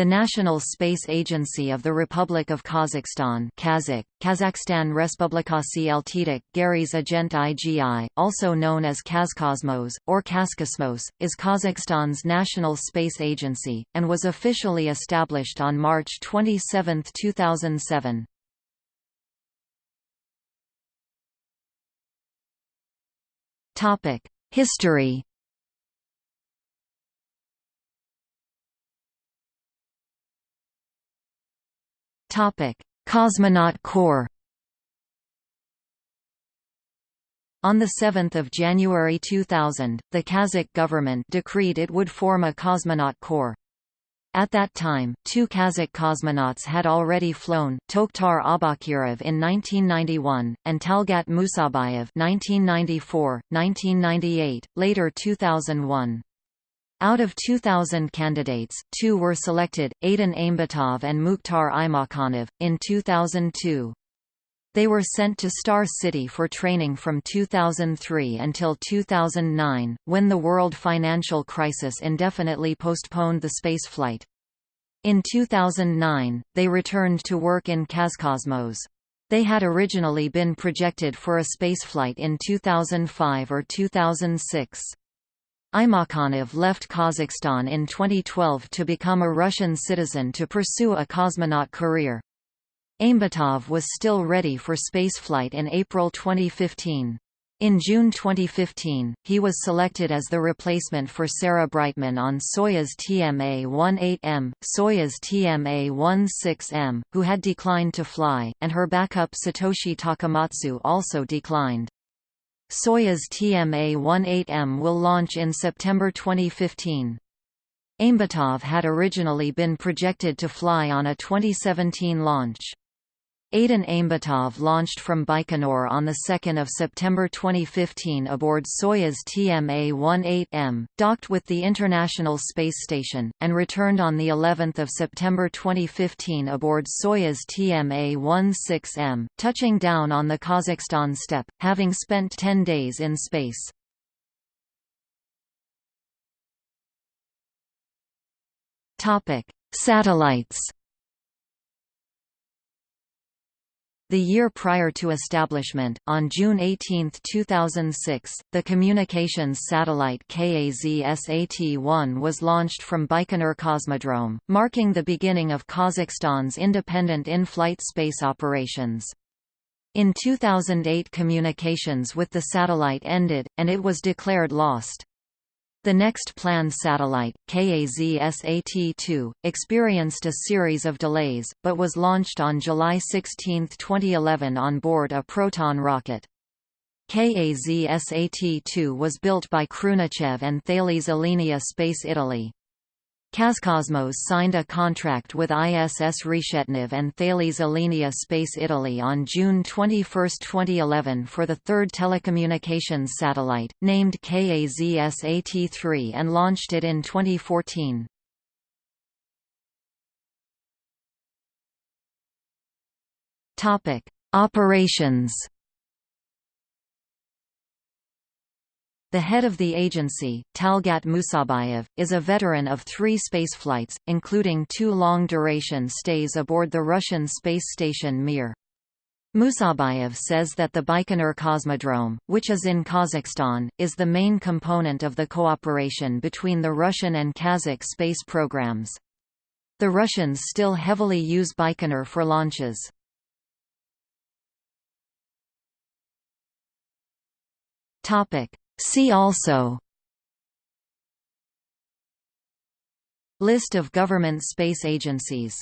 The National Space Agency of the Republic of Kazakhstan Kazakh, Kazakhstan Respublikasi Eltidik Gary's Agent IGI, also known as Kazkosmos, or Kaskosmos, is Kazakhstan's national space agency, and was officially established on March 27, 2007. History Cosmonaut Corps. On 7 January 2000, the Kazakh government decreed it would form a cosmonaut corps. At that time, two Kazakh cosmonauts had already flown, Tokhtar Aubakirov in 1991, and Talgat Musabayev 1994, 1998, later 2001. Out of 2,000 candidates, two were selected, Aidin Aimbetov and Mukhtar Aimakhanov, in 2002. They were sent to Star City for training from 2003 until 2009, when the world financial crisis indefinitely postponed the spaceflight. In 2009, they returned to work in Kazcosmos. They had originally been projected for a spaceflight in 2005 or 2006. Aimakhanov left Kazakhstan in 2012 to become a Russian citizen to pursue a cosmonaut career. Aimbetov was still ready for spaceflight in April 2015. In June 2015, he was selected as the replacement for Sarah Brightman on Soyuz TMA-18M, Soyuz TMA-16M, who had declined to fly, and her backup Satoshi Takamatsu also declined. Soyuz TMA-18M will launch in September 2015. Aimbetov had originally been projected to fly on a 2017 launch. Aidin Aimbetov launched from Baikonur on 2 September 2015 aboard Soyuz TMA-18M, docked with the International Space Station, and returned on of September 2015 aboard Soyuz TMA-16M, touching down on the Kazakhstan steppe, having spent 10 days in space. Satellites The year prior to establishment, on June 18, 2006, the communications satellite KAZ-SAT-1 was launched from Baikonur Cosmodrome, marking the beginning of Kazakhstan's independent in-flight space operations. In 2008 communications with the satellite ended, and it was declared lost. The next planned satellite, KAZ-SAT-2, experienced a series of delays, but was launched on July 16, 2011 on board a Proton rocket. KAZ-SAT-2 was built by Khrunichev and Thales Alenia Space Italy. Kazkosmos signed a contract with ISS Reshetnev and Thales Alenia Space Italy on June 21, 2011 for the third telecommunications satellite, named KAZ-SAT-3 and launched it in 2014. Operations The head of the agency, Talgat Musabayev, is a veteran of three spaceflights, including two long-duration stays aboard the Russian space station Mir. Musabayev says that the Baikonur Cosmodrome, which is in Kazakhstan, is the main component of the cooperation between the Russian and Kazakh space programs. The Russians still heavily use Baikonur for launches. Topic: See also List of government space agencies